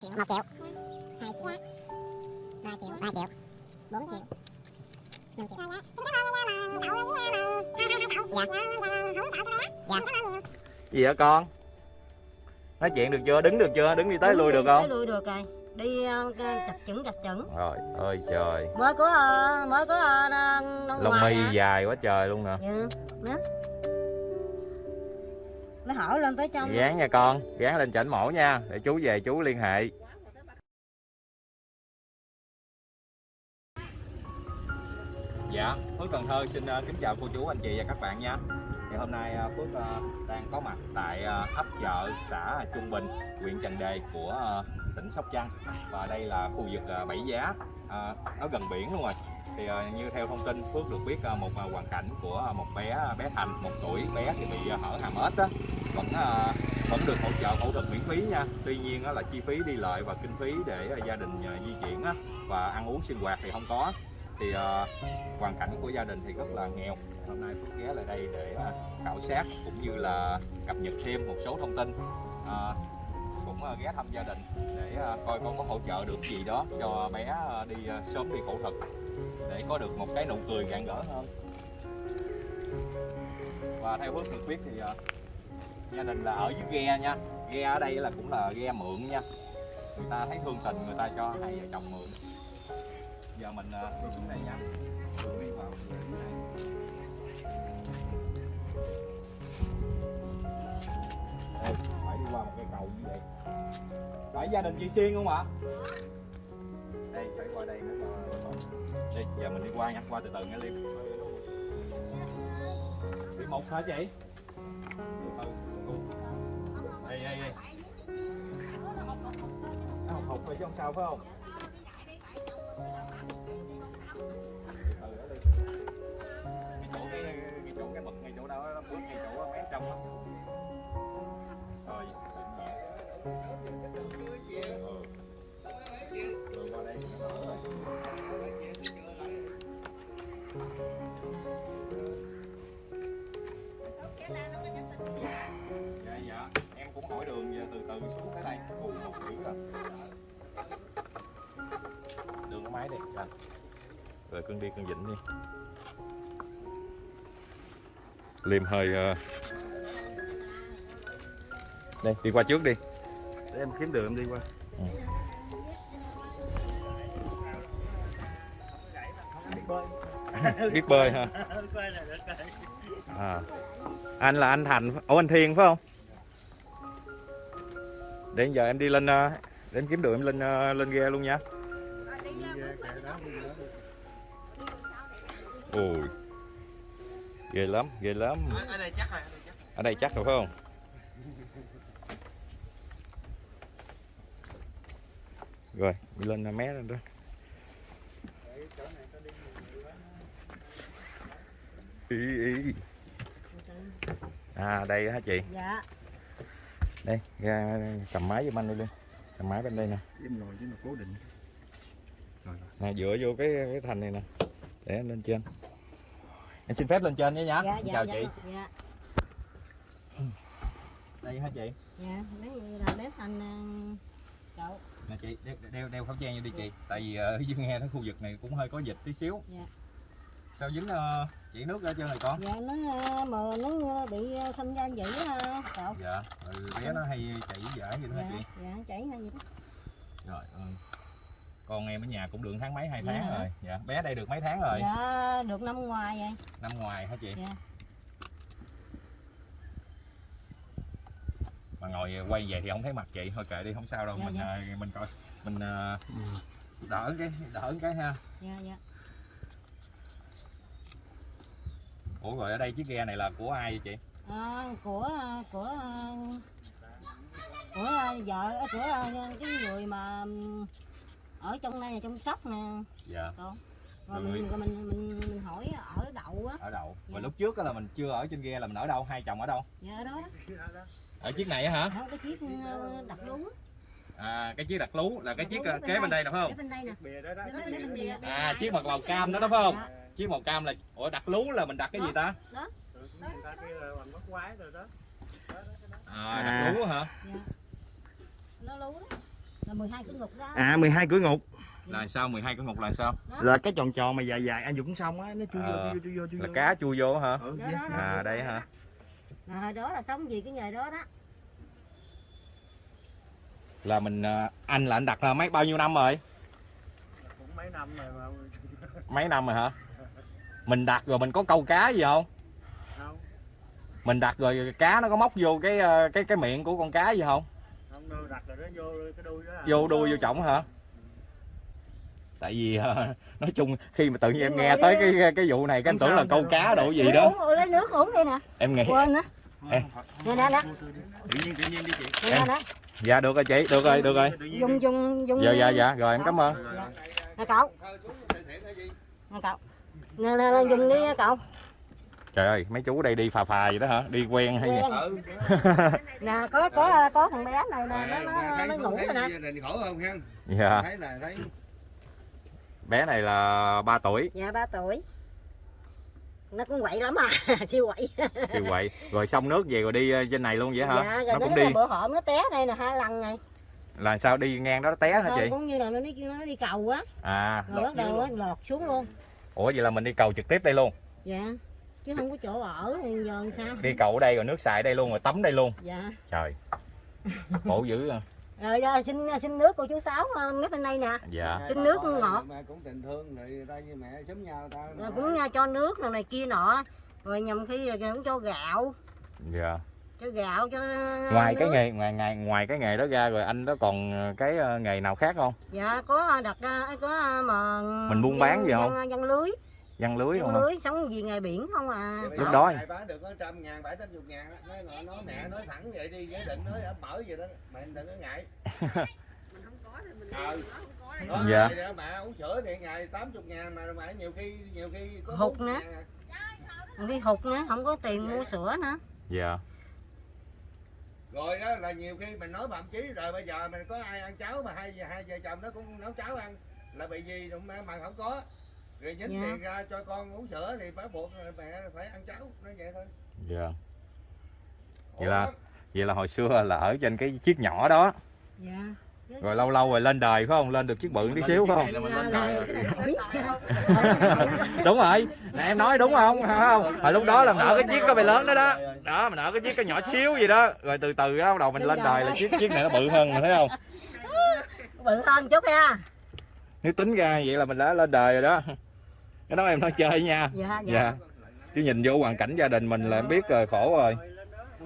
triệu một triệu. Hai triệu. Ba triệu ba triệu. Bốn triệu. Năm triệu. Dạ dạ. Gì hả con? Nói chuyện được chưa? Đứng được chưa? Đứng đi tới lui được tới không lui được rồi. Đi ờ, chập chững chập chững. Rồi ơi trời. Mới có ờ, mới có ờ, lông hả? dài quá trời luôn nè. Dạ. Đó nó hỏi lên tới trong gán nha con gán lên chảnh mổ nha để chú về chú liên hệ. Dạ phước cần thơ xin ờ, kính chào cô chú anh chị và các bạn nha. Thì hôm nay ờ, phước ờ, đang có mặt tại ấp chợ xã trung bình huyện trần đề của tỉnh sóc trăng. Và đây là khu vực bảy giá nó gần biển luôn rồi. Thì như theo thông tin phước được biết một hoàn cảnh của một bé bé thành một tuổi bé thì bị hở hàm ếch á vẫn à, vẫn được hỗ trợ phẫu thuật miễn phí nha. Tuy nhiên là chi phí đi lại và kinh phí để à, gia đình à, di chuyển và ăn uống sinh hoạt thì không có. Thì hoàn cảnh của gia đình thì rất là nghèo. Hôm nay Phước ghé lại đây để khảo sát cũng như là cập nhật thêm một số thông tin. Cũng ghé thăm gia đình để coi con có hỗ trợ được gì đó cho bé đi sớm đi phẫu thuật để có được một cái nụ cười rạng rỡ hơn. Và theo Phước được biết thì gia đình là ở dưới ghe nha. Ghe ở đây là cũng là ghe mượn nha. Người ta thấy thương tình người ta cho hai vợ chồng mượn. Giờ mình à, đi xuống đây nha. Đi vào đường này. Đây, phải đi qua một cây cầu như vậy. Phải gia đình chị xuyên không ạ? Đây phải qua đây nữa đi giờ mình đi qua nha. Qua từ từ nghe liêm đi một hả chị? Từ từ đây đây nó hụt hụt rồi chứ không sao phải không? Đi cái chỗ cái cái chỗ cái mực ngay chỗ đó nó bước ngay chỗ mé trong đó rồi nhẹ cưng đi cưng vịnh đi. Liêm hơi ờ, đây đi qua trước đi. Để em kiếm đường em đi qua. Biết bơi. Ha à. anh là anh thành ủa anh thiên phải không? Để giờ em đi lên ờ, để em kiếm đường em lên ờ, lên ghe luôn nha ôi. Ghê lắm ghê lắm. Ở đây chắc rồi ở đây chắc rồi. Phải không? Rồi đi lên ờ, mé lên đó. Ý ý. À đây hả chị? Dạ. Đây ra cầm máy giùm anh đi luôn cầm máy bên đây nè. Em ngồi chứ mà cố định. Rồi nè dựa vô cái cái thành này nè để em lên trên. Em xin phép lên trên nhé nhá. Dạ dạ chào dạ. chị. Dạ. Đây hả chị? Dạ lấy là bếp anh ờ, cậu. Nè chị đeo, đeo, đeo khẩu trang vô đi chị. Tại vì ở dưới nghe cái khu vực này cũng hơi có dịch tí xíu. Dạ. sao dính ờ, chỉ nước ở trên này con? Dạ nó ờ, mà nó bị ờ, sinh ra vậy á cậu. Dạ ừ, bé nó hay chảy dở vậy đó hả dạ chị? dạ chảy hay gì đó. Rồi ơi con em ở nhà cũng được tháng mấy hai Dạ tháng hả? rồi. Dạ bé đây được mấy tháng rồi? Dạ được năm ngoài vậy. Năm ngoài hả chị? Dạ. mà ngồi quay về thì không thấy mặt chị. Thôi kệ đi không sao đâu. Dạ, mình dạ. à, mình coi. Mình à, đỡ cái đỡ cái ha. Dạ dạ. Ủa rồi ở đây chiếc ghe này là của ai vậy chị? Ờ, của của ờ, của ờ, vợ của ờ, cái người mà ở trong đây là trong sóc nè. Dạ. Con rồi Rồi. mình, rồi mình mình mình hỏi ở đậu á. Ở đâu Dạ. mà lúc trước á là mình chưa ở trên ghe là mình ở đâu? Hai chồng ở đâu? Dạ ở đó đó. Ở chiếc này á hả? Đó, cái chiếc ờ, đặt lú. À cái chiếc đặt lú là cái Đặt chiếc bên kế bên đây Ở không? Bên đây nè. Bìa đó đó. Bên đây bên bìa. à chiếc màu màu cam đó phải không? Dạ. chiếc màu cam là ủa đặt lú là mình đặt cái gì ta? Rồi đó. À đặt lú hả? Dạ. Nó lú đó là 12 cái ngục đó. À 12 cửa ngục. Là sao? 12 cái ngục là sao? Là cái tròn tròn mà dài dài anh Dũng xong á Nó chui vô Ờ, chui vô chui vô chui là vô. cá chui vô hả? Ừ, Đó, yes. đó. à đây hả? Hồi đó là sống gì cái nghề đó đó. Là mình à, anh là anh đặt là mấy bao nhiêu năm rồi? Cũng mấy năm rồi mà. Mấy năm rồi hả? Mình đặt rồi mình có câu cá gì không? Không. Mình đặt rồi cá nó có móc vô cái ờ, cái cái miệng của con cá gì không vô cái đuôi đó à. vô đuôi vô chổng hả? Tại vì ờ, nói chung khi mà tự nhiên em nghe đi- tới cái cái vụ này cái em tưởng là câu cá đồ gì đó. uống, lấy nước uống đây nè. Em nghĩ quên nữa. Nè nè nè. Tự nhiên tự nhiên đi chị. Nè nè nè. Dạ được rồi chị được rồi được rồi. Dùng đi. dùng dùng dạ dạ dạ. Rồi em cảm ơn. Dạ. nè cậu. Nè cậu. Nè nè nè, dùng đi cậu trời ơi mấy chú đây đi phà phà vậy đó hả? Đi quen hay gì? Quen. Nè có có có thằng bé này nè nó nó, thấy nó ngủ rồi nè. gia đình khổ không hen dạ. Thấy là thấy bé này là 3 tuổi. Dạ ba tuổi. Nó cũng quậy lắm à siêu quậy. Siêu quậy. Rồi xong nước về rồi đi ờ, trên này luôn vậy hả? Dạ rồi nó nó, cũng đi. bữa hổm nó té đây nè hai lần này. Là sao đi ngang đó nó té hả Thôi, chị? cũng như là nó đi nó đi cầu á à rồi bắt đầu lọt xuống luôn. Ủa vậy là mình đi cầu trực tiếp đây luôn. Dạ chứ không có chỗ ở thì giờ làm sao? Đi cầu ở đây rồi nước xài đây luôn rồi tắm đây luôn. Dạ. Trời. Khổ dữ à. rồi giờ xin xin nước của chú sáu ờ, mấy bên đây nè. Dạ. Xin nước ngọt. Mẹ cũng tình thương rồi ta với mẹ sớm nhau ta. Rồi cũng nha, cho nước rồi này kia nọ. Rồi nhầm khi rồi cũng cho gạo. Dạ. Cho gạo cho ngoài cái nước. nghề ngoài ngoài ngoài cái nghề đó ra rồi anh đó còn ờ, cái ờ, nghề nào khác không? Dạ có đặt ờ, có ờ, mà Mình buôn bán gì không? dân, dân lưới văn lưới không hả lưới sống gì nghề biển không à Lúc đó- Ngày bán được có trăm ngàn, bảy tám chục ngàn đó. Nói, nói, nói mẹ nói thẳng vậy đi, với định nói đã mở vậy đó. Mẹ đừng có ngại. Ờ. Nói Dạ. đó, mẹ uống sữa thì ngày 80 ngàn mà mẹ nhiều khi nhiều khi có Hụt 40 nữa. à. đi hụt nữa không có tiền mua sữa nữa dạ Rồi đó là nhiều khi mình nói bậm chí rồi bây giờ mình có ai ăn cháo mà hai hai vợ chồng nó cũng nấu cháo ăn là bị gì mà mà không có. Rồi nhín Dạ. tiền ra cho con uống sữa thì phải buộc mẹ phải ăn cháo, nói vậy thôi. dạ. Vậy là- vậy là hồi xưa là ở trên cái chiếc nhỏ đó. Dạ. Rồi lâu lâu rồi lên đời phải không? Lên được chiếc bự tí xíu phải không? Cái đúng rồi. Nè em nói đúng không? Phải không? Hồi lúc đó là mình ở cái chiếc có bề lớn đó đó. Đó mình ở cái chiếc có nhỏ xíu gì đó. Rồi từ từ đó bắt đầu mình lên đời là chiếc chiếc này nó bự hơn mình thấy không? Bự hơn chút ha nếu tính ra vậy là mình đã lên đời rồi đó cái đó em nói chơi nha. Dạ dạ. Dạ. Chứ nhìn vô hoàn cảnh gia đình mình là em biết rồi khổ rồi.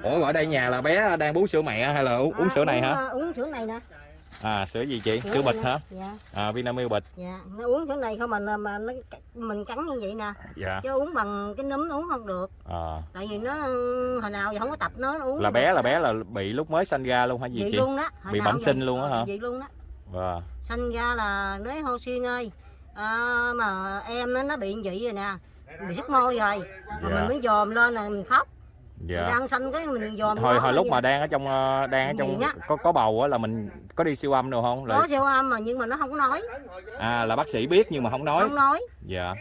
Ủa ở đây nhà là bé đang bú sữa mẹ hay là uống, uống sữa này hả? À, uống sữa này nè. À sữa gì chị? Sữa bịch này hả? Dạ. À Vinamilk bịch. Dạ. Nó uống sữa này không mà mà nó mình cắn như vậy nè. Dạ. Chứ uống bằng cái núm uống không được. À, tại vì nó hồi nào giờ không có tập nó, nó uống là bé là bé là bị lúc mới sanh ra luôn hả gì vậy chị? luôn đó. Hồi Bị bẩm sinh luôn á hả? vậy luôn đó. Wow. sanh ra là nói hô xuyên ơi à, mà em nó, nó bị vậy rồi nè. Bị sức môi rồi mà Dạ. mình mới dòm lên là mình khóc. Mình dạ. đang sanh cái mình dòm hồi nó hồi lúc mà đang ở trong ờ, đang ở trong á. có có bầu á là mình có đi siêu âm đâu không? Là có siêu âm mà nhưng mà nó không có nói. À là bác sĩ biết nhưng mà không nói. Không nói. Dạ.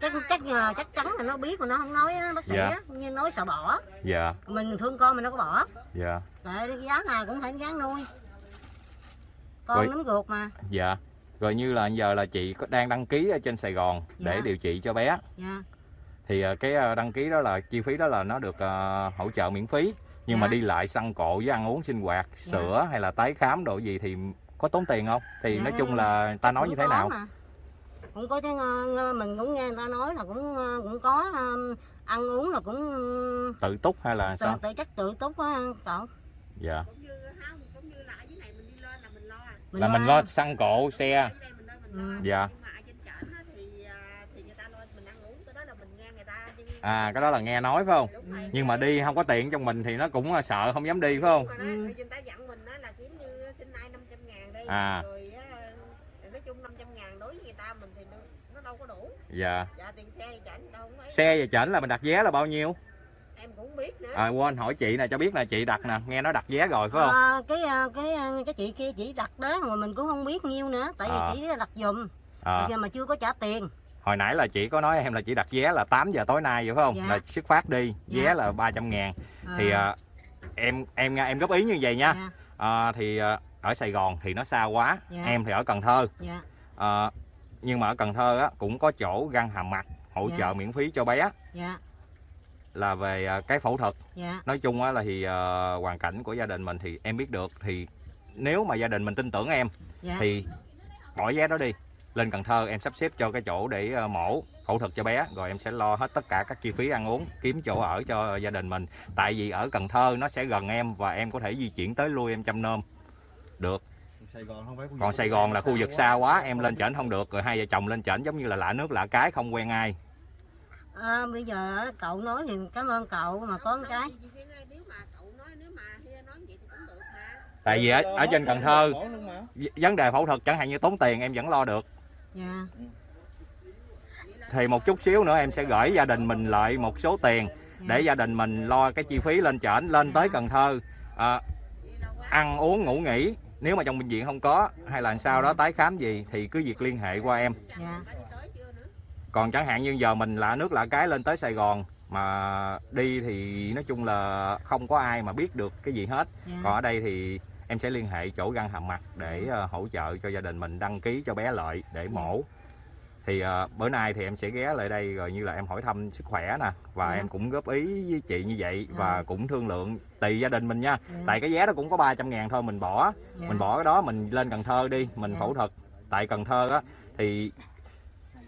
Chắc chắc là chắc chắn là nó biết mà nó không nói á, bác sĩ Dạ. á. Như nói sợ bỏ. Dạ. Mình thương con mình đâu có bỏ. Dạ. Tại cái giá nào cũng phải gán nuôi. Con Rồi. nấm ruột mà. Dạ rồi như là giờ là chị có đang đăng ký ở trên Sài Gòn để Dạ. điều trị cho bé. Dạ. Thì ờ, cái ờ, đăng ký đó là chi phí đó là nó được ờ, hỗ trợ miễn phí. Nhưng mà Dạ. đi lại xăng cộ với ăn uống sinh hoạt sữa hay là tái khám độ gì thì có tốn tiền không? Thì Dạ, nói chung là ta nói như thế nào? mà. cũng có ờ, mình cũng nghe người ta nói là cũng cũng có ăn uống là cũng tự túc hay là tự, sao? tự chắc tự túc á cậu. Dạ cũng như không cũng như là ở dưới này mình đi lên là mình lo à. là mình lo xăng cộ xe. Ừ. Dạ. Nhưng mà ở trên trển á thì à, thì người ta lo mình ăn uống cái đó là mình nghe người ta nhưng à cái đó là nghe nói phải không rồi. nhưng mà đi không có tiền trong mình thì nó cũng sợ không dám đi phải không Ừ. người ta dặn mình á là kiếm như xin ai 500 ngàn đi À. rồi á, nói chung 500 ngàn đối với người ta mình thì nó, nó đâu có đủ dạ dạ tiền xe thì trển đâu có ấy. xe về chảnh là mình đặt vé là bao nhiêu biết nữa. À quên hỏi chị nè cho biết là chị đặt nè nghe nói đặt vé rồi phải không? Ờ, cái ờ, cái ờ, cái chị kia chỉ đặt đó mà mình cũng không biết nhiêu nữa tại vì À. chỉ đặt giùm. À, giờ mà chưa có trả tiền. Hồi nãy là chị có nói em là chị đặt vé là 8 giờ tối nay vậy phải không? Dạ. là xuất phát đi vé Dạ. là 300 ngàn. Ờ, thì à, em em em góp ý như vậy nha. Dạ. à, thì à, ở Sài Gòn thì nó xa quá Dạ. em thì ở Cần Thơ. Dạ. Ờ, nhưng mà ở Cần Thơ á, cũng có chỗ găng hàm mặt hỗ Dạ. trợ miễn phí cho bé. Dạ là về à, cái phẫu thuật. Dạ. Nói chung á là thì ờ, hoàn cảnh của gia đình mình thì em biết được thì nếu mà gia đình mình tin tưởng em dạ. thì bỏ vé đó đi. Lên Cần Thơ em sắp xếp cho cái chỗ để ờ, mổ phẫu thuật cho bé rồi em sẽ lo hết tất cả các chi phí ăn uống kiếm chỗ ở cho gia đình mình. Tại vì ở Cần Thơ nó sẽ gần em và em có thể di chuyển tới lui em chăm nom. Được. Sài Gòn không phải khu còn Sài Gòn là khu vực xa quá em lên trển không được rồi hai vợ chồng lên trển giống như là lạ nước lạ cái không quen ai à, bây giờ á, cậu nói thì cảm ơn cậu mà có một cái. Chị Phiên ơi, nếu mà cậu nói nếu mà Hia nói vậy thì cũng được mà. Tại vì ở, ở trên Cần Thơ vấn đề phẫu thuật chẳng hạn như tốn tiền em vẫn lo được. Dạ. Thì một chút xíu nữa em sẽ gửi gia đình mình lại một số tiền để gia đình mình lo cái chi phí lên trển lên tới Cần Thơ. À, ăn uống ngủ nghỉ. Nếu mà trong bệnh viện không có hay là sau đó tái khám gì thì cứ việc liên hệ qua em. Dạ Đã đi tới chưa nữa còn chẳng hạn như giờ mình lạ nước lạ cái lên tới Sài Gòn mà đi thì nói chung là không có ai mà biết được cái gì hết. Dạ. Còn ở đây thì em sẽ liên hệ chỗ găng hàm mặt để ờ, hỗ trợ cho gia đình mình đăng ký cho bé lợi để mổ. Thì ờ, bữa nay thì em sẽ ghé lại đây rồi như là em hỏi thăm sức khỏe nè và Dạ. em cũng góp ý với chị như vậy Dạ. và cũng thương lượng tùy gia đình mình nha. Dạ, tại cái vé đó cũng có 300 ngàn thôi mình bỏ. Dạ. mình bỏ cái đó mình lên Cần Thơ đi mình Dạ. phẫu thuật tại Cần Thơ á. Thì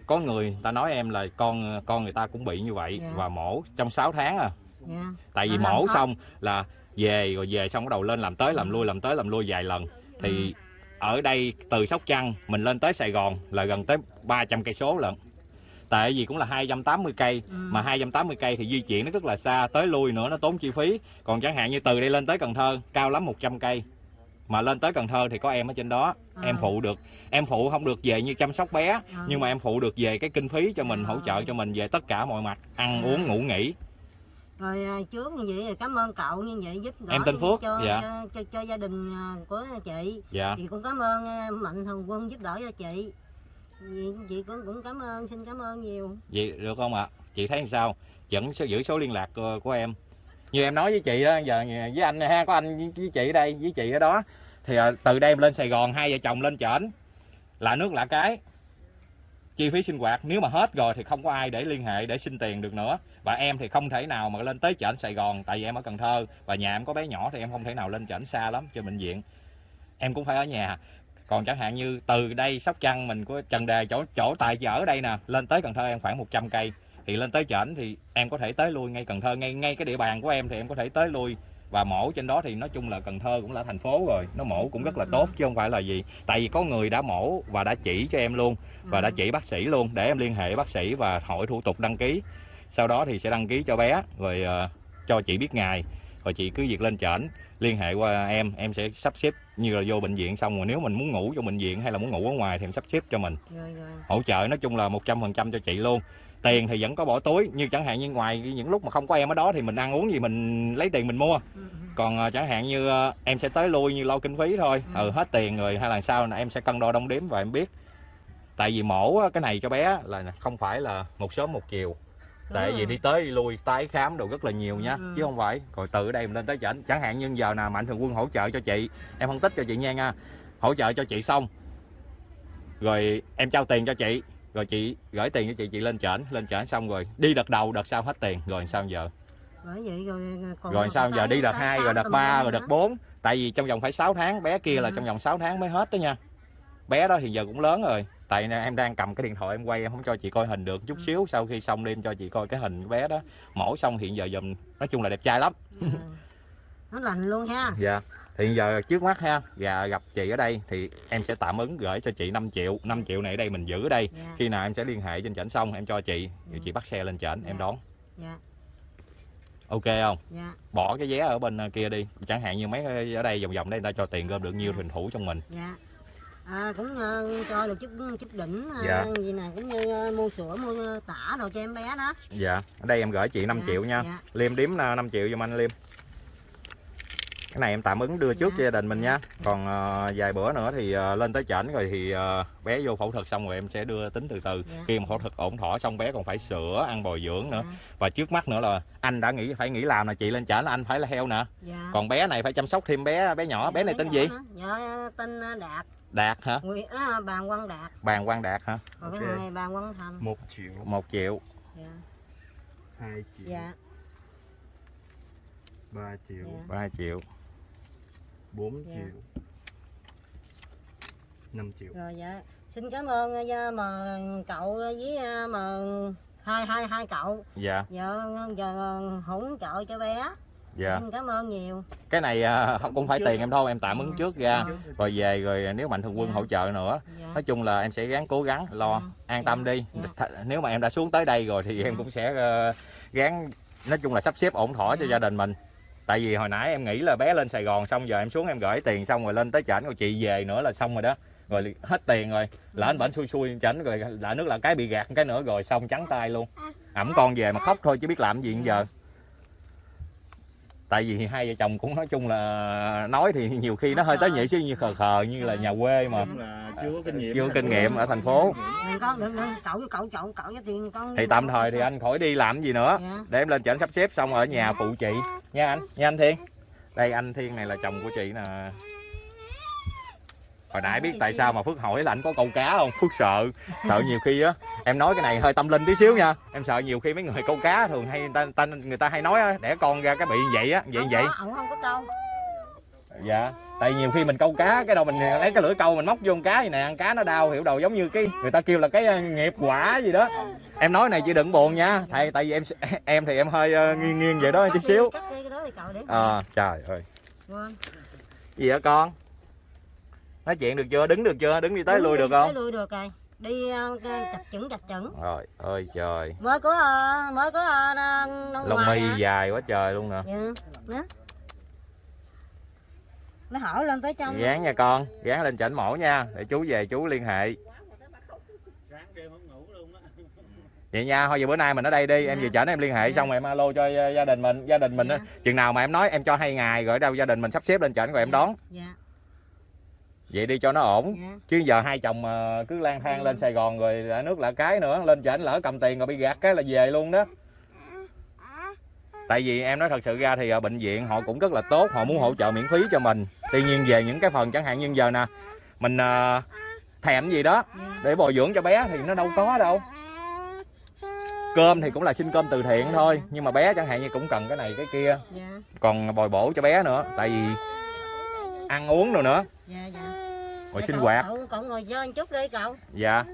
có người ta nói em là con con người ta cũng bị như vậy Dạ. và mổ trong 6 tháng à. Dạ. Tại vì mổ xong là về rồi về xong bắt đầu lên làm tới làm lui làm tới làm lui vài lần. Thì ở đây từ Sóc Trăng mình lên tới Sài Gòn là gần tới 300 cây số lận. Tại vì cũng là 280 cây Ừ. mà 280 cây thì di chuyển nó rất là xa tới lui nữa nó tốn chi phí. Còn chẳng hạn như từ đây lên tới Cần Thơ cao lắm 100 cây mà lên tới Cần Thơ thì có em ở trên đó À. em phụ được em phụ không được về như chăm sóc bé À. nhưng mà em phụ được về cái kinh phí cho mình À. hỗ trợ cho mình về tất cả mọi mặt ăn À. uống ngủ nghỉ rồi à, trước như vậy cảm ơn cậu như vậy giúp đỡ Em tên Phước, cho, dạ. cho, cho, cho gia đình à, của chị dạ chị cũng cảm ơn à, mạnh thường quân giúp đỡ cho chị chị, chị cũng cũng cảm ơn xin cảm ơn nhiều vậy được không ạ chị thấy sao vẫn sẽ giữ số liên lạc của, của em như em nói với chị đó giờ với anh ha có anh với, chị ở đây với chị ở đó. Thì à, từ đây em lên Sài Gòn hai vợ chồng lên trển. Là nước lạ cái. Chi phí sinh hoạt nếu mà hết rồi thì không có ai để liên hệ để xin tiền được nữa. Và em thì không thể nào mà lên tới trển Sài Gòn tại vì em ở Cần Thơ. Và nhà em có bé nhỏ thì em không thể nào lên trển xa lắm cho bệnh viện. Em cũng phải ở nhà. Còn chẳng hạn như từ đây Sóc Trăng mình có Trần Đề chỗ chỗ tại giờ ở đây nè lên tới Cần Thơ em khoảng 100 cây thì lên tới trển thì em có thể tới lui ngay Cần Thơ. Ngay ngay cái địa bàn của em thì em có thể tới lui. Và mổ trên đó thì nói chung là Cần Thơ cũng là thành phố rồi. Nó mổ cũng rất là tốt chứ không phải là gì. Tại vì có người đã mổ và đã chỉ cho em luôn và đã Ừ. chỉ bác sĩ luôn để em liên hệ bác sĩ và hỏi thủ tục đăng ký. Sau đó thì sẽ đăng ký cho bé rồi ờ, cho chị biết ngày. Rồi chị cứ việc lên trển liên hệ qua em. Em sẽ sắp xếp như là vô bệnh viện xong rồi nếu mình muốn ngủ trong bệnh viện hay là muốn ngủ ở ngoài thì em sắp xếp cho mình. Rồi rồi. Hỗ trợ nói chung là 100% cho chị luôn tiền thì vẫn có bỏ túi như chẳng hạn như ngoài những lúc mà không có em ở đó thì mình ăn uống gì mình lấy tiền mình mua. Ừ, ừ. còn ờ, chẳng hạn như ờ, em sẽ tới lui như lo kinh phí thôi. Ừ. ừ hết tiền rồi hay là sao là em sẽ cân đo đong đếm và em biết. Tại vì mổ á, cái này cho bé là không phải là một sớm một chiều. Tại Đúng vì rồi. đi tới đi lui tái khám đồ rất là nhiều nha Ừ. chứ không phải. Rồi từ ở đây mình lên tới chảnh. Chẳng hạn như giờ nào mạnh thường quân hỗ trợ cho chị em phân tích cho chị nghe nha. Hỗ trợ cho chị xong rồi em trao tiền cho chị rồi chị gửi tiền cho chị chị lên trển lên trển xong rồi đi đợt đầu đợt sau hết tiền. Rồi sao giờ? Bởi vậy rồi còn rồi sao giờ? đi đợt tái 2 khám rồi đợt tùm 3 lum rồi đợt 4 tại vì trong vòng phải 6 tháng bé kia là Ừ. trong vòng 6 tháng mới hết đó nha. Bé đó thì giờ cũng lớn rồi. Tại em đang cầm cái điện thoại em quay em không cho chị coi hình được. Chút Ừ. xíu sau khi xong đi em cho chị coi cái hình của bé đó. Mổ xong hiện giờ dùm nói chung là đẹp trai lắm. Ừ. nó lành luôn ha. Dạ thì giờ trước mắt ha và gặp chị ở đây thì em sẽ tạm ứng gửi cho chị 5 triệu 5 triệu này ở đây mình giữ ở đây. Dạ. Khi nào em sẽ liên hệ trên trển xong em cho chị Ừ. chị bắt xe lên trển em Dạ. đón. Dạ. Ok không? Dạ. Bỏ cái vé ở bên ờ, kia đi. Chẳng hạn như mấy ở đây vòng vòng đây người ta cho tiền gom được nhiêu Dạ. thuyền thủ trong mình. Dạ. À, cũng ờ, cho được chút chút đỉnh Dạ. gì nè cũng như ờ, mua sữa mua tả đồ cho em bé đó. Dạ. Ở đây em gửi chị 5 Dạ, triệu nha. Dạ. liêm điếm ờ, 5 triệu giùm anh liêm cái này em tạm ứng đưa trước Dạ. cho gia đình mình nha. Còn ờ, vài bữa nữa thì ờ, lên tới chảnh rồi thì ờ, bé vô phẫu thuật xong rồi em sẽ đưa tính từ từ. Dạ. khi mà phẫu thuật ổn thỏa xong bé còn phải sữa ăn bồi dưỡng nữa. Dạ. và trước mắt nữa là anh đã nghĩ phải nghĩ làm là chị lên chảnh là anh phải là heo nè. Dạ. Còn bé này phải chăm sóc thêm bé bé nhỏ. Bé này tên gì? dạ tên đạt. Đạt hả? Nguyễn à, bàn quang đạt. Bàn quang đạt hả? Còn Ok. cái thằng này bàn quang thành. Một triệu. Một triệu. Dạ. Hai triệu. Dạ. Ba triệu. Dạ. ba triệu bốn Dạ. triệu. Năm triệu. Rồi dạ. Xin cảm ơn ờ, mà cậu với ờ, mà hai hai hai cậu. Dạ. Giờ giờ hỗ trợ cho bé. Dạ. Xin cảm ơn nhiều. Cái này à, không cũng phải tiền em thôi em tạm ứng trước ra Ờ. rồi về rồi nếu mạnh thường quân Dạ. hỗ trợ nữa. Dạ. Nói chung là em sẽ gắng cố gắng lo Dạ. an tâm đi. Dạ. Nếu mà em đã xuống tới đây rồi thì em Dạ. cũng sẽ ờ, gắng nói chung là sắp xếp ổn thỏa cho Dạ. gia đình mình tại vì hồi nãy em nghĩ là bé lên Sài Gòn xong, giờ em xuống em gửi tiền xong rồi lên tới chảnh rồi chị về nữa là xong rồi đó. Rồi hết tiền rồi lỡ anh bệnh xui xui chảnh, rồi lại nước là cái bị gạt cái nữa, rồi xong trắng tay luôn. Ẩm con về mà khóc thôi chứ biết làm gì giờ tại vì hai vợ chồng cũng nói chung là nói thì nhiều khi nó hơi tới nhị xíu như khờ khờ như là nhà quê mà. Chưa có kinh nghiệm. Chưa kinh nghiệm ở thành phố. Thì tạm thời thì anh khỏi đi làm gì nữa. Dạ. Để em lên chảnh sắp xếp xong ở nhà phụ chị. Nha anh nha anh Thiên. Đây anh Thiên này là chồng của chị nè hồi nãy biết tại sao mà Phước hỏi là anh có câu cá không? Phước sợ sợ nhiều khi á em nói cái này hơi tâm linh tí xíu nha. Em sợ nhiều khi mấy người câu cá thường hay người ta, ta người ta hay nói á, đẻ con ra cái bị như vậy á vậy Không vậy. không có câu. Dạ tại nhiều khi mình câu cá cái đầu mình lấy cái lưỡi câu mình móc vô con cá vậy nè ăn cá nó đau hiểu đầu giống như cái người ta kêu là cái ờ, nghiệp quả gì đó. Em nói này chị đừng buồn nha thầy tại vì em em thì em hơi ờ, nghiêng nghiêng vậy đó đi, xíu. để à, trời ơi. Gì hả con nói chuyện được chưa? Đứng được chưa? Đứng đi tới Đứng lui đi, được tới không lui được rồi. Đi ờ, chặt chững chặt chững. Rồi ơi trời. Mới có ờ, mới có ờ, lông mi à. dài quá trời luôn nè. Dạ đó nó hỏi lên tới trong. Gán nha con gán lên chảnh mổ nha để chú về chú liên hệ. Vậy nha thôi giờ bữa nay mình ở đây đi em Dạ. về chảnh em liên hệ Dạ. xong rồi em alo cho gia đình mình gia đình mình á. Dạ. chừng nào mà em nói em cho hai ngày rồi đâu gia đình mình sắp xếp lên chảnh rồi em Dạ. đón. Dạ vậy đi cho nó ổn. Dạ. Chứ giờ hai chồng mà cứ lang thang Ừ. lên Sài Gòn rồi lạ nước lạ cái nữa lên chảnh lỡ cầm tiền rồi bị gạt cái là về luôn đó. Tại vì em nói thật sự ra thì ở bệnh viện họ cũng rất là tốt họ muốn hỗ trợ miễn phí cho mình. Tuy nhiên về những cái phần chẳng hạn như giờ nè mình ờ, thèm gì đó dạ. để bồi dưỡng cho bé thì nó đâu có đâu. Cơm thì cũng là xin cơm từ thiện thôi nhưng mà bé chẳng hạn như cũng cần cái này cái kia. Dạ. Còn bồi bổ cho bé nữa tại vì ăn uống rồi nữa. Dạ dạ Dạ, sinh hoạt. cậu, cậu ngồi chơi một chút đi cậu. Dạ.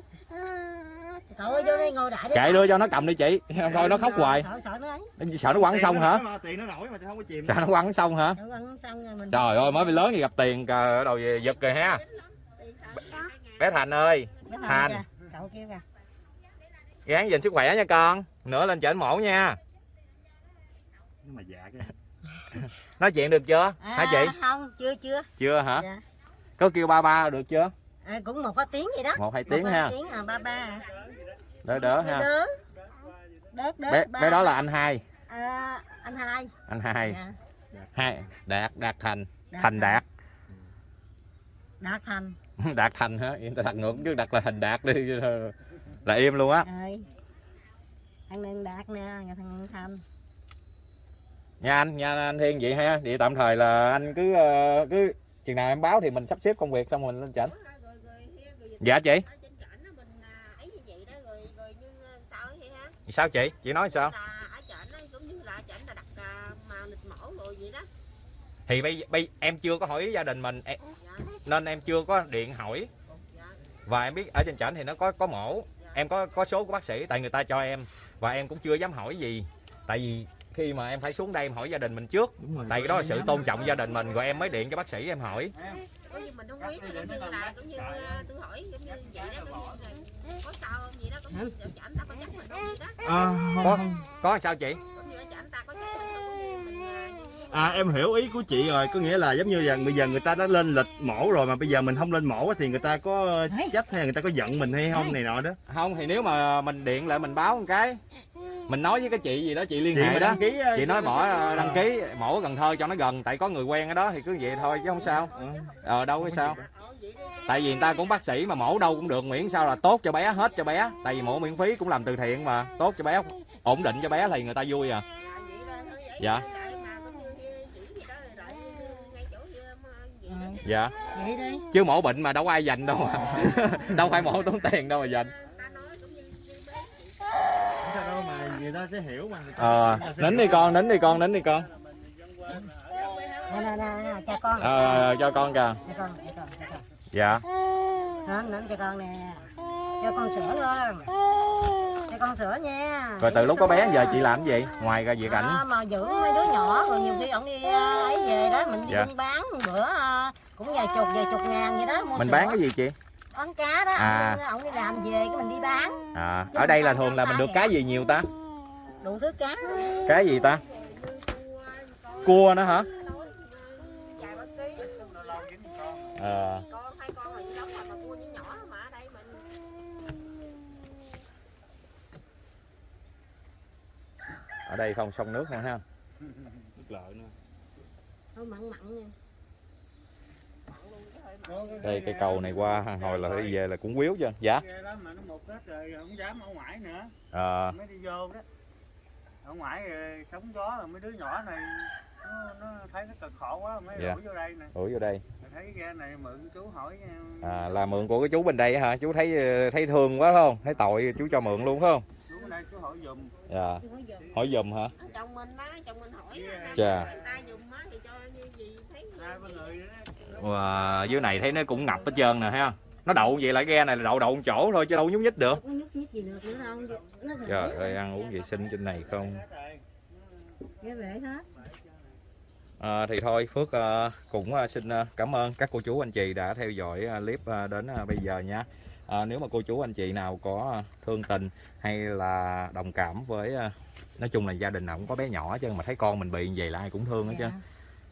Cậu ơi vô đây ngồi đại đi chạy đưa cho nó cầm đi chị. Thôi nó khóc hoài. sợ sợ nó ấy sợ nó quăng xong hả? tiền nó nổi mà không có chìm. Sợ nó quăng xong hả? Nó quăng xong rồi mình trời ơi mới bị lớn thì gặp tiền cờ đầu về giật rồi ha. Bé thành ơi Nó Thành. kìa, cậu kêu kìa. Gắng gìn sức khỏe nha con. Nữa lên chảnh mổ nha. Nhưng mà dạ cái. Nói chuyện được chưa? À, hả chị? không chưa chưa. Chưa hả? Dạ có kêu ba ba được chưa? À, cũng một có tiếng gì đó. Một hai Một tiếng có ha. tiếng à ba ba. À. đỡ đỡ ha. đỡ. Đớt đớt bé ba. bé đó là anh hai. À, anh hai. Anh hai. Dạ. hai đạt đạt thành. Đạt thành đạt. Đạt thành. Đạt thành hả? Yên ta đặt ngược chứ đặt là thành đạt đi. Là im luôn á. Rồi. Thằng đạt nè nhà thằng thành. Nha anh nha anh thiên vậy ha. Vậy tạm thời là anh cứ ờ, cứ chừng nào em báo thì mình sắp xếp công việc xong mình lên rồi dạ chị. ở trên trển á mình à, ấy như vậy đó rồi rồi như à, sao vậy ha? Sao chị? Chị nói sao? Là ở trển á cũng như là ở trển là đặt à, mà lịch mổ rồi vậy đó. Thì bây, bây em chưa có hỏi gia đình mình em, dạ. nên em chưa có điện hỏi. Dạ. Và em biết ở trên trển thì nó có có mổ em có có số của bác sĩ tại người ta cho em và em cũng chưa dám hỏi gì. Tại vì khi mà em phải xuống đây em hỏi gia đình mình trước. Tại vì đó là sự tôn trọng gia đình mình rồi em mới điện cho bác sĩ em hỏi. Mình không biết giống như là cũng như à, tôi hỏi giống như vậy đó cũng như là có sao không vậy đó ta có chắc mình không vậy. Đó có có sao chị à, À em hiểu ý của chị rồi, có nghĩa là giống như là bây giờ người ta đã lên lịch mổ rồi mà bây giờ mình không lên mổ thì người ta có trách hay người ta có giận mình hay không này nọ đó. không thì nếu mà mình điện lại mình báo một cái mình nói với cái chị gì đó chị liên Chị hệ mà đó. đăng ký, ờ, chị nói bỏ đăng ký. mổ ở Cần Thơ cho nó gần tại có người quen ở đó thì cứ vậy thôi chứ không sao. Ờ đâu có sao. tại vì người ta cũng bác sĩ mà mổ đâu cũng được miễn sao là tốt cho bé hết cho bé. Tại vì mổ miễn phí cũng làm từ thiện mà tốt cho bé ổn định cho bé thì người ta vui à. Dạ. dạ. Vậy đi chứ mổ bệnh mà đâu có ai dành đâu mà. Đâu phải mổ tốn tiền đâu mà dành Người ta sẽ hiểu mà ờ nín đi con nín đi con nín đi con. Nè nè nè cho con. Ờ cho con kìa. Cho con cho con cho con. Dạ. Đó, nắm cho con nè. Cho con sữa luôn cho con sữa nha. Rồi từ lúc có bé giờ chị làm cái gì? Ngoài ra việc ảnh. À, mà giữ mấy đứa nhỏ rồi nhiều khi ổng đi ấy về đó mình đi Dạ. buôn bán bữa cũng vài chục vài chục ngàn vậy đó mua mình sữa. bán cái gì chị? Bán cá đó À. ổng, ổng đi làm về cái mình đi bán. À ở đây là thường là mình được cái gì nhiều ta đủ thứ cá cái gì ta? Cua nữa hả? Ờ. Con hai con là giống mà mua những nhỏ mà ở đây mình ở đây không sông nước nữa ha. Nước lợn nữa. thôi mặn mặn nha. Đây cây cầu này qua hồi là đi về là cũng quýu chứ dạ. Ghe ở ngoài ờ sống gió rồi mấy đứa nhỏ này nó, nó thấy nó cực khổ quá mới Dạ. đuổi vô đây nè. Ủa vô đây. Rồi thấy ghe này mượn chú hỏi nha. à, là mượn của cái chú bên đây á hả? Chú thấy ờ, thấy thương quá phải không? Thấy tội chú cho mượn luôn phải không? Chú ở đây chú hỏi giùm. Dạ. Hỏi giùm. Hả? Chồng mình đó chồng mình hỏi á, Chà. người ta á thì cho gì thấy Wow, dưới này thấy nó cũng ngập hết trơn nè ha nó đậu vậy là ghe này là đậu đậu một chỗ thôi chứ đâu nhúc nhích được. Nhúc nhích gì được nữa đâu trời ơi ăn uống vệ sinh trên này không? À, thì thôi phước ờ, cũng ờ, xin ờ, cảm ơn các cô chú anh chị đã theo dõi clip đến bây giờ nha. À, nếu mà cô chú anh chị nào có thương tình hay là đồng cảm với nói chung là gia đình nào cũng có bé nhỏ trơn mà thấy con mình bị như vậy là ai cũng thương hết trơn Dạ.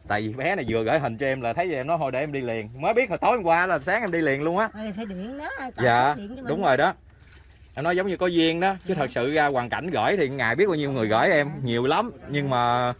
tại vì bé này vừa gửi hình cho em là thấy vậy em nói thôi để em đi liền. Mới biết hồi tối hôm qua là sáng em đi liền luôn á. Phải điện đó Dạ, điện đúng rồi đó em nói giống như có duyên đó chứ thật sự ra hoàn cảnh gửi thì ngày biết bao nhiêu người gửi em nhiều lắm. Nhưng mà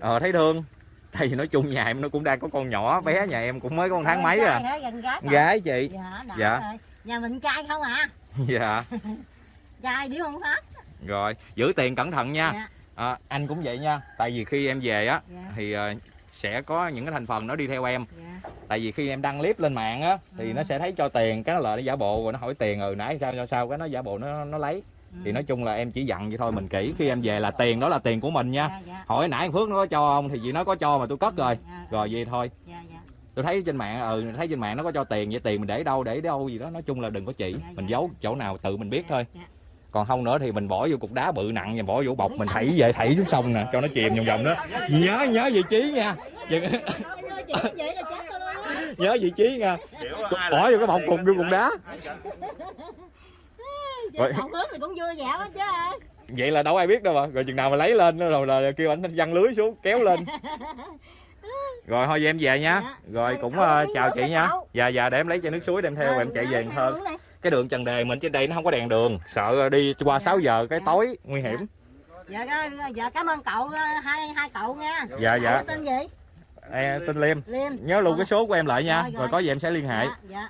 ờ, thấy thương. Tại vì nói chung nhà em nó cũng đang có con nhỏ bé nhà em cũng mới có một tháng mấy à. gái chị. Dạ Dạ. nhà mình trai không à? Dạ. Trai điếu không hết? Rồi giữ tiền cẩn thận nha. Dạ. À, anh cũng vậy nha. Tại vì khi em về á dạ. thì ờ, sẽ có những cái thành phần nó đi theo em. Dạ. Tại vì khi em đăng clip lên mạng á thì Ừ. nó sẽ thấy cho tiền cái nó lại nó giả bộ rồi nó hỏi tiền ừ nãy sao sao sao cái nó giả bộ nó nó lấy. Thì Ừ. nói chung là em chỉ dặn vậy thôi mình kỹ. Khi em về là tiền đó là tiền của mình nha. Dạ dạ. Hỏi nãy phước nó có cho không thì chị nó có cho mà tôi cất rồi. Dạ, rồi vậy thôi. Dạ dạ. Tôi thấy trên mạng ừ thấy trên mạng nó có cho tiền vậy tiền mình để đâu để đâu gì đó. Nói chung là đừng có chỉ. Dạ, mình dạ, giấu dạ. chỗ nào tự mình biết thôi. dạ. Còn không nữa thì mình bỏ vô cục đá bự nặng và bỏ vô bọc mình thảy về thảy xuống sông nè cho nó chìm vòng vòng đó. Nhớ nhớ vị trí nha. Vậy nhớ vị trí nha. Bỏ vô cái bọc cục vô cục đá. Rồi. Cũng vui vẻ chứ vậy là đâu ai biết đâu mà. Rồi chừng nào mà lấy lên rồi là kêu anh văng lưới xuống kéo lên. Rồi thôi về em về nha. Dạ. rồi cũng Cậu ờ, uống chào chị nha. dạ dạ để em lấy chai nước suối đem theo em chạy về đi. Cái đường Trần Đề mình trên đây nó không có đèn đường sợ đi qua 6 giờ cái Dạ. tối nguy hiểm. Dạ dạ, dạ cảm ơn cậu ờ, hai hai cậu nha. Dạ dạ. Cậu tên gì? Em tên Liêm. Liêm. Nhớ luôn cái số của em lại nha Rồi, rồi. rồi. có gì em sẽ liên hệ. Dạ dạ.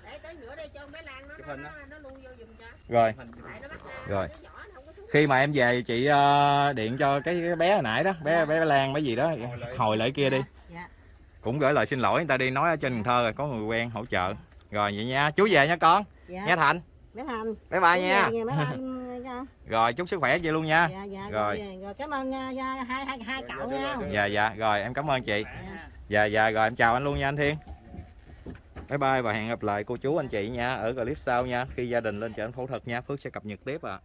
Rồi. Rồi. khi mà em về chị ờ, điện cho cái cái bé hồi nãy đó bé bé Lan bé gì đó. Hồi lại kia đi. Dạ cũng gửi lời xin lỗi người ta đi nói ở trên Cần Thơ rồi có người quen hỗ trợ. Rồi vậy nha chú về nha con dạ. Nha Thành. Bé Thành. Bye bye nha. Dạ, bé Thành nha. rồi chúc sức khỏe chị luôn nha. Dạ dạ Rồi. rồi rồi cảm ơn dạ, hai hai hai cậu nha. Dạ dạ. Rồi em cảm ơn chị. Dạ. dạ dạ. Rồi em chào anh luôn nha anh Thiên. Bye bye và hẹn gặp lại cô chú anh chị nha ở clip sau nha. Khi gia đình lên chợ phẫu thuật nha. Phước sẽ cập nhật tiếp ạ